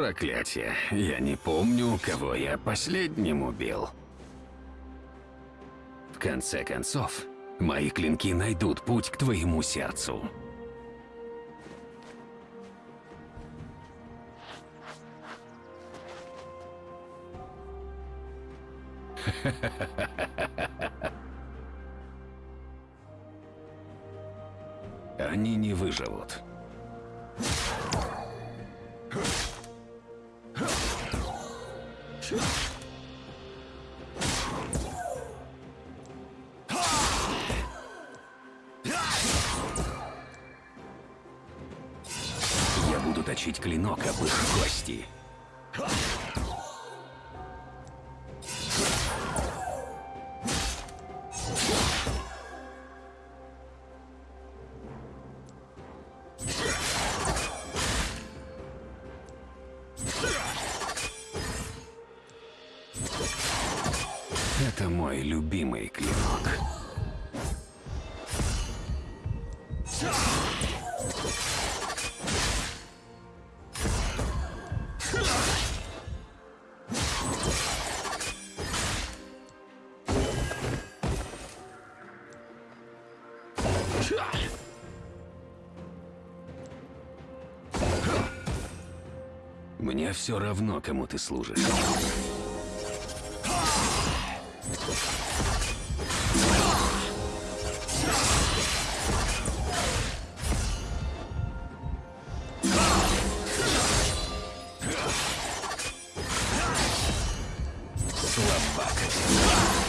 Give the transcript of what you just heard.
Проклятие, я не помню, кого я последним убил. В конце концов, мои клинки найдут путь к твоему сердцу. Они не выживут. Я буду точить клинок об их кости. Это мой любимый клинок. Мне все равно, кому ты служишь. Слабак.